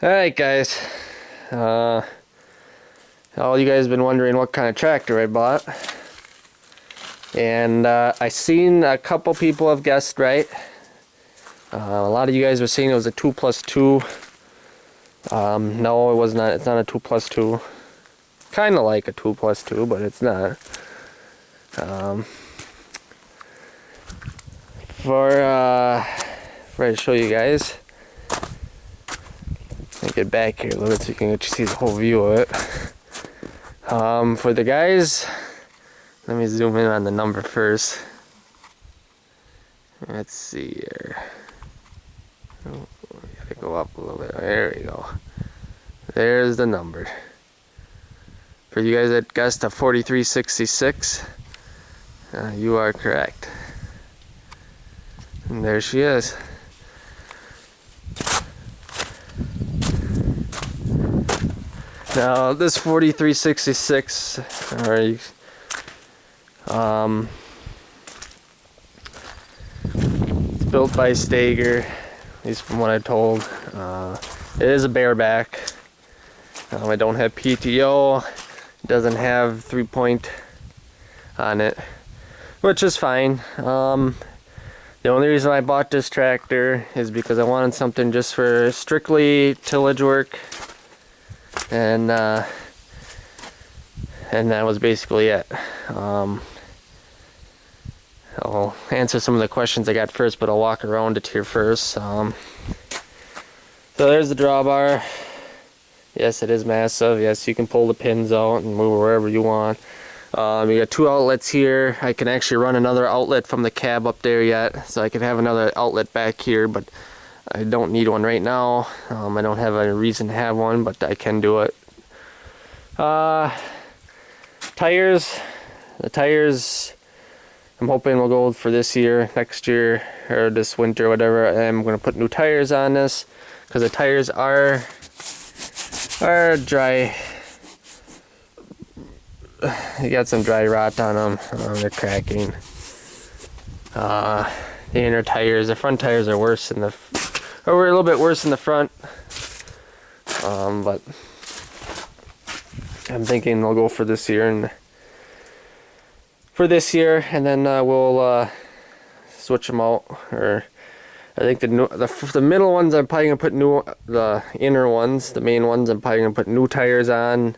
Alright guys, uh, all you guys have been wondering what kind of tractor I bought. And uh, I seen a couple people have guessed right. Uh, a lot of you guys were saying it was a 2 plus 2. Um, no, it was not. It's not a 2 plus 2. Kind of like a 2 plus 2, but it's not. Um, for, uh, I show you guys, get back here a little bit so you can see the whole view of it. Um, for the guys, let me zoom in on the number first. Let's see here. Oh, gotta go up a little bit. There we go. There's the number. For you guys that guessed a 4366, uh, you are correct. And there she is. Now this 4366, or um, it's built by Steiger, at least from what I told. Uh, it is a bareback. Um, I don't have PTO. It doesn't have three point on it, which is fine. Um, the only reason I bought this tractor is because I wanted something just for strictly tillage work. And, uh, and that was basically it. Um, I'll answer some of the questions I got first, but I'll walk around it here first. Um, so there's the drawbar. Yes, it is massive. Yes, you can pull the pins out and move wherever you want. Um, you got two outlets here. I can actually run another outlet from the cab up there yet, so I could have another outlet back here, but I don't need one right now. Um, I don't have a reason to have one, but I can do it. Uh, tires. The tires, I'm hoping will go for this year, next year, or this winter, whatever. I'm going to put new tires on this, because the tires are, are dry you got some dry rot on them. Um, they're cracking. Uh, the inner tires, the front tires are worse than the, we're a little bit worse in the front. Um, but I'm thinking they'll go for this year and for this year, and then uh, we'll uh, switch them out. Or I think the, new, the the middle ones I'm probably gonna put new, the inner ones, the main ones I'm probably gonna put new tires on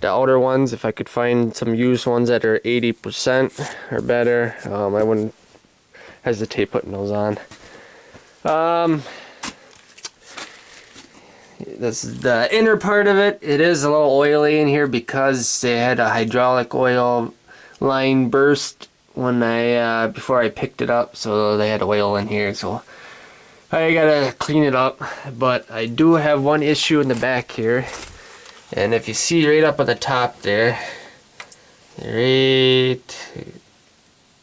the outer ones if I could find some used ones that are 80% or better um, I wouldn't hesitate putting those on um, this is the inner part of it it is a little oily in here because they had a hydraulic oil line burst when I uh, before I picked it up so they had oil in here so I gotta clean it up but I do have one issue in the back here and if you see right up on the top there, right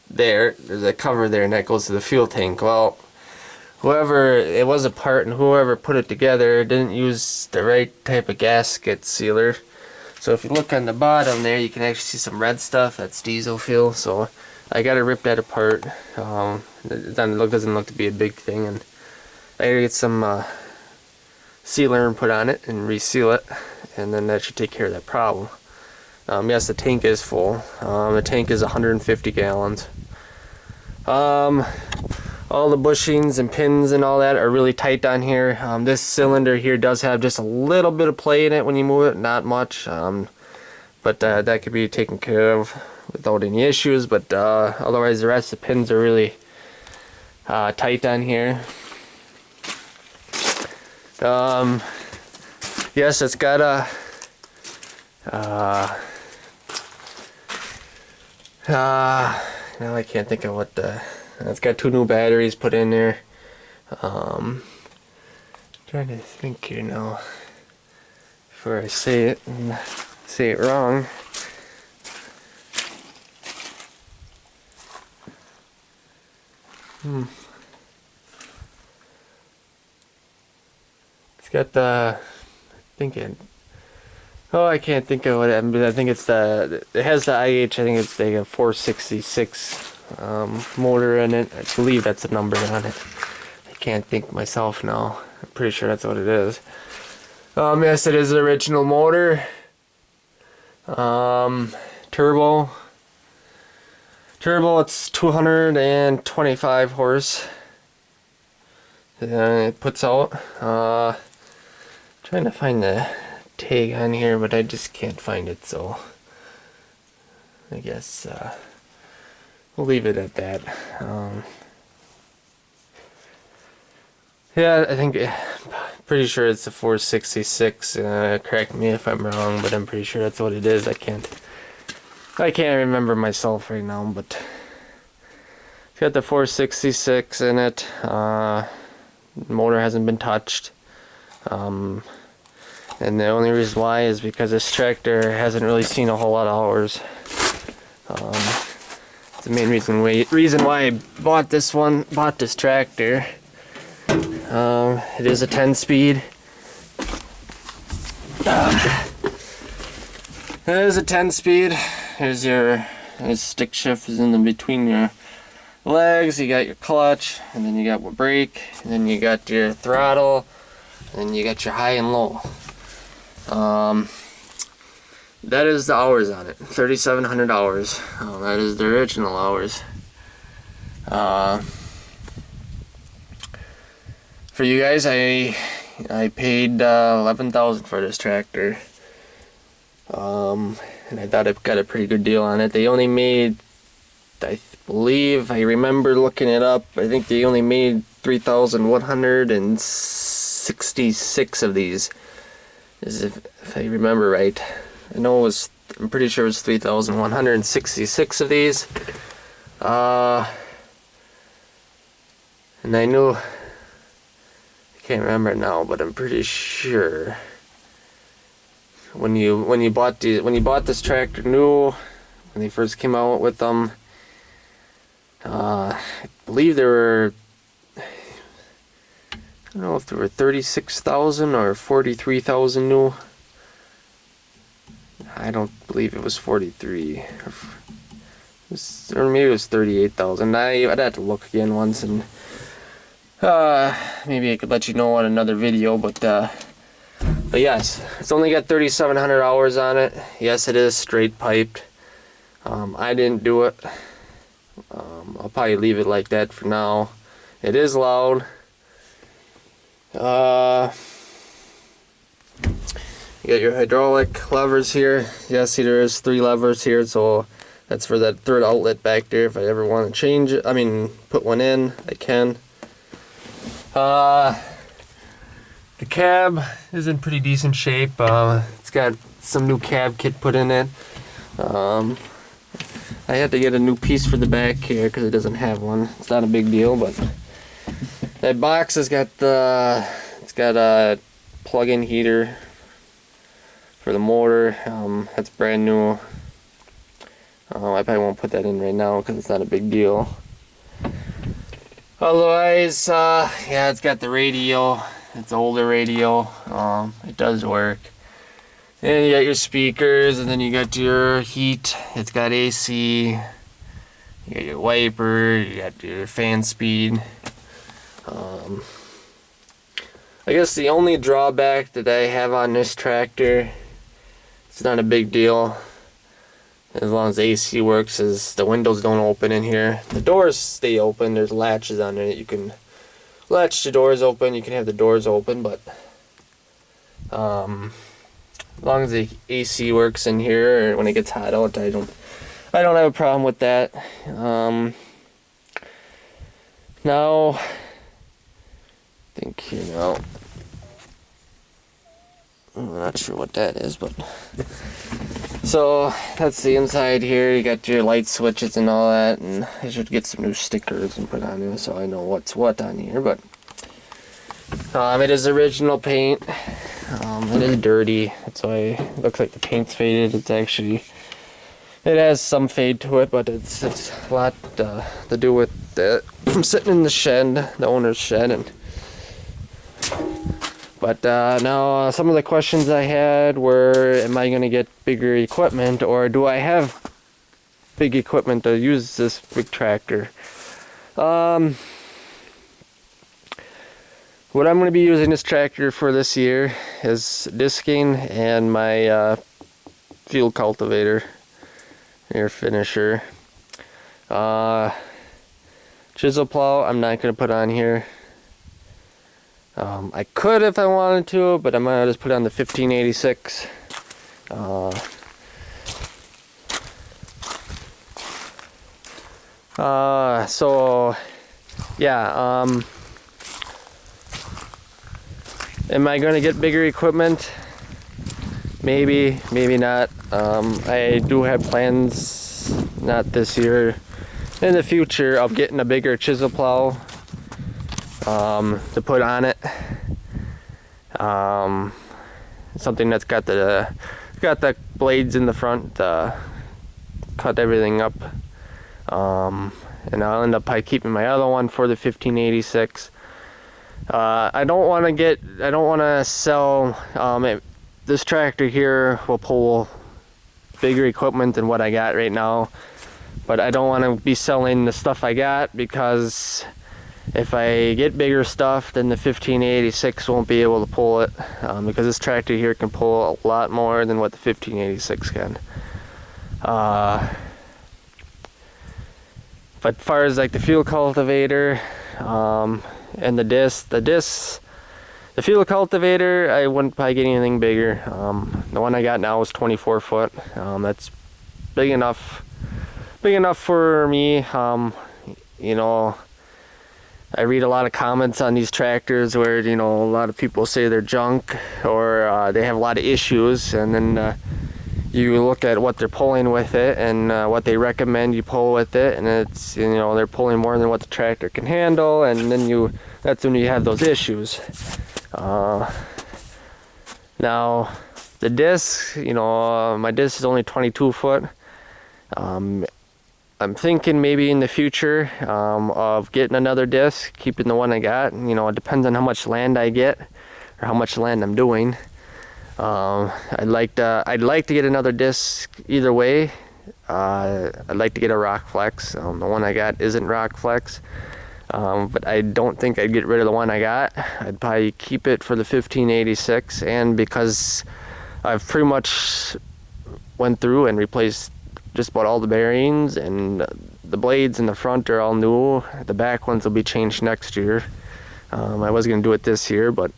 there, there's a cover there and that goes to the fuel tank. Well, whoever, it was a part and whoever put it together didn't use the right type of gasket sealer. So if you look on the bottom there, you can actually see some red stuff. That's diesel fuel. So I got to rip that apart. Um, it doesn't look, to be a big thing. And I got to get some uh, sealer and put on it and reseal it and then that should take care of that problem. Um, yes, the tank is full. Um, the tank is 150 gallons. Um, all the bushings and pins and all that are really tight down here. Um, this cylinder here does have just a little bit of play in it when you move it, not much. Um, but uh, that could be taken care of without any issues. But uh, otherwise, the rest of the pins are really uh, tight down here. Um, yes, it's got a uh, uh, now I can't think of what the it's got two new batteries put in there. Um, trying to think here now. Before I say it and say it wrong. Hmm. It's got the thinking. Oh, I can't think of what it, I think it's the, it has the IH, I think it's the 466 um, motor in it. I believe that's the number on it. I can't think myself now. I'm pretty sure that's what it is. Um, yes, it is the original motor. Um, turbo. Turbo, it's 225 horse. And it puts out. Uh, trying to find the tag on here, but I just can't find it, so I guess uh, we'll leave it at that. Um, yeah, I think, pretty sure it's a 466. Uh, correct me if I'm wrong, but I'm pretty sure that's what it is. I can't, I can't remember myself right now, but it's got the 466 in it. Uh, motor hasn't been touched. Um, and the only reason why is because this tractor hasn't really seen a whole lot of hours. The main reason why, reason why I bought this one, bought this tractor. Um, it is a 10 speed. Uh, it is a 10 speed. Here's your stick shift is in the between your legs. You got your clutch, and then you got your brake, and then you got your throttle, and then you got your high and low. Um, that is the hours on it. 3700 hours. Oh, that is the original hours. Uh, for you guys I I paid uh, 11000 for this tractor. Um, and I thought I got a pretty good deal on it. They only made I believe I remember looking it up I think they only made 3166 of these if, if I remember right I know it was, I'm pretty sure it was 3,166 of these. Uh, and I knew, I can't remember now, but I'm pretty sure when you when you bought the when you bought this tractor new, when they first came out with them, uh, I believe there were I don't know if there were 36,000 or 43,000 new I don't believe it was 43. Or, maybe it was 38,000. I'd have to look again once and uh, maybe I could let you know on another video, but uh, but yes, it's only got 3,700 hours on it. Yes, it is straight piped. Um, I didn't do it. Um, I'll probably leave it like that for now. It is loud. Uh, you got your hydraulic levers here. Yeah, see there is three levers here, so that's for that third outlet back there. If I ever want to change it, I mean, put one in, I can. Uh, the cab is in pretty decent shape. Uh, it's got some new cab kit put in it. Um, I had to get a new piece for the back here because it doesn't have one. It's not a big deal, but that box has got the, it's got a plug-in heater for the motor. Um, that's brand new. Uh, I probably won't put that in right now because it's not a big deal. Otherwise, uh, yeah, it's got the radio. It's older radio. Um, it does work. And you got your speakers, and then you got your heat. It's got AC. You got your wiper. You got your fan speed. Um, I guess the only drawback that I have on this tractor it's not a big deal. As long as the AC works as the windows don't open in here the doors stay open. There's latches on it. You can latch the doors open. You can have the doors open but um, as long as the AC works in here when it gets hot out I don't I don't have a problem with that. Um, now I think you know I'm not sure what that is, but so that's the inside here. You got your light switches and all that, and I should get some new stickers and put on here so I know what's what on here. But um, it is original paint. Um, it is dirty. That's why it looks like the paint's faded. It's actually it has some fade to it, but it's it's a lot uh, to do with the, I'm sitting in the shed, the owner's shed, and but uh, now uh, some of the questions I had were, am I going to get bigger equipment or do I have big equipment to use this big tractor? Um, what I'm going to be using this tractor for this year is disking and my uh, field cultivator, air finisher. Uh, chisel plow, I'm not going to put on here. Um, I could if I wanted to, but I'm going to just put on the 1586. Uh, uh, so, yeah, um, am I going to get bigger equipment? Maybe, maybe not. Um, I do have plans, not this year, in the future of getting a bigger chisel plow um, to put on it. Um, something that's got the got the blades in the front to cut everything up. Um, and I'll end up by keeping my other one for the 1586. Uh, I don't want to get, I don't want to sell, um, it, this tractor here will pull bigger equipment than what I got right now. But I don't want to be selling the stuff I got because if I get bigger stuff, then the 1586 won't be able to pull it um, because this tractor here can pull a lot more than what the 1586 can. Uh, but far as like the fuel cultivator um, and the disc, the disc, the fuel cultivator, I wouldn't probably get anything bigger. Um, the one I got now is 24 foot. Um, that's big enough, big enough for me. Um, you know, I read a lot of comments on these tractors where you know a lot of people say they're junk or uh, they have a lot of issues, and then uh, you look at what they're pulling with it and uh, what they recommend you pull with it, and it's you know they're pulling more than what the tractor can handle, and then you that's when you have those issues. Uh, now the disc, you know, uh, my disc is only 22 foot. Um, I'm thinking maybe in the future um, of getting another disc, keeping the one I got. You know, it depends on how much land I get or how much land I'm doing. Um, I'd like to I'd like to get another disc either way. Uh, I'd like to get a Rockflex. Um, the one I got isn't Rockflex, um, but I don't think I'd get rid of the one I got. I'd probably keep it for the 1586, and because I've pretty much went through and replaced just about all the bearings and the blades in the front are all new. The back ones will be changed next year. Um, I was gonna do it this year, but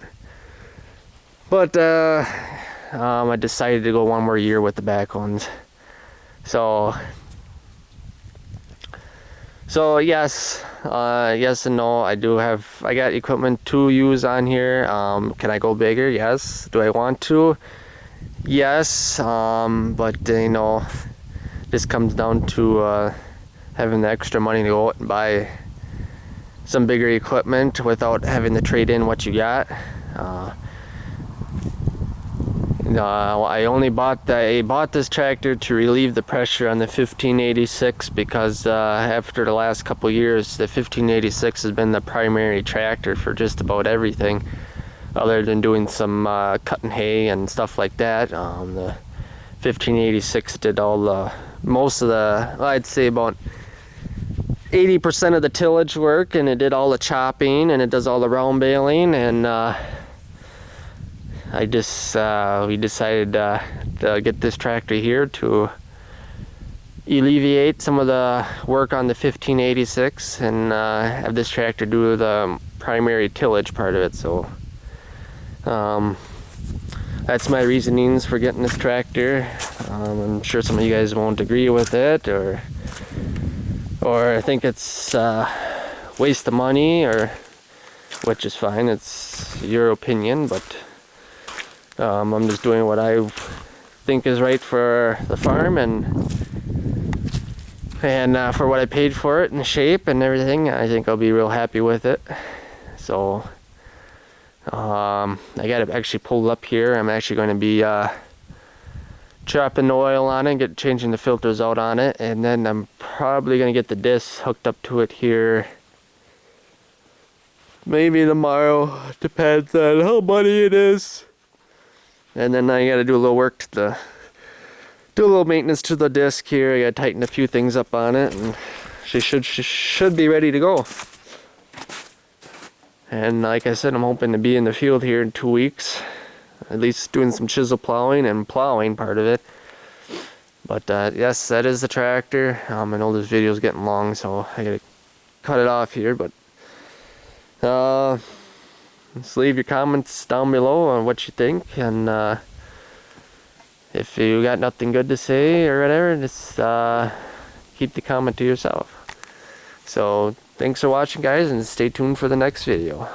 but uh, um, I decided to go one more year with the back ones. So so yes, uh, yes and no. I do have I got equipment to use on here. Um, can I go bigger? Yes. Do I want to? Yes. Um, but you know just comes down to uh, having the extra money to go out and buy some bigger equipment without having to trade in what you got. Uh, uh, I only bought the, I bought this tractor to relieve the pressure on the 1586 because uh, after the last couple years the 1586 has been the primary tractor for just about everything other than doing some uh, cutting hay and stuff like that. Um, the 1586 did all the most of the, I'd say about 80% of the tillage work and it did all the chopping and it does all the round baling and uh, I just, uh, we decided uh, to get this tractor here to alleviate some of the work on the 1586 and uh, have this tractor do the primary tillage part of it so um, that's my reasonings for getting this tractor. Um, I'm sure some of you guys won't agree with it or or I think it's uh, waste of money or which is fine. It's your opinion, but um, I'm just doing what I think is right for the farm and and uh, for what I paid for it and the shape and everything. I think I'll be real happy with it. So um, I got it actually pulled up here. I'm actually going to be uh, chopping the oil on it, get changing the filters out on it, and then I'm probably going to get the disc hooked up to it here. Maybe tomorrow, depends on how muddy it is. And then I got to do a little work to the, do a little maintenance to the disc here. I got to tighten a few things up on it, and she should she should be ready to go. And like I said, I'm hoping to be in the field here in two weeks. at least doing some chisel plowing and plowing part of it. But uh, yes, that is the tractor. Um, I know this video is getting long, so I gotta cut it off here. But uh, just leave your comments down below on what you think, and uh, if you got nothing good to say or whatever, just uh, keep the comment to yourself. So thanks for watching, guys, and stay tuned for the next video.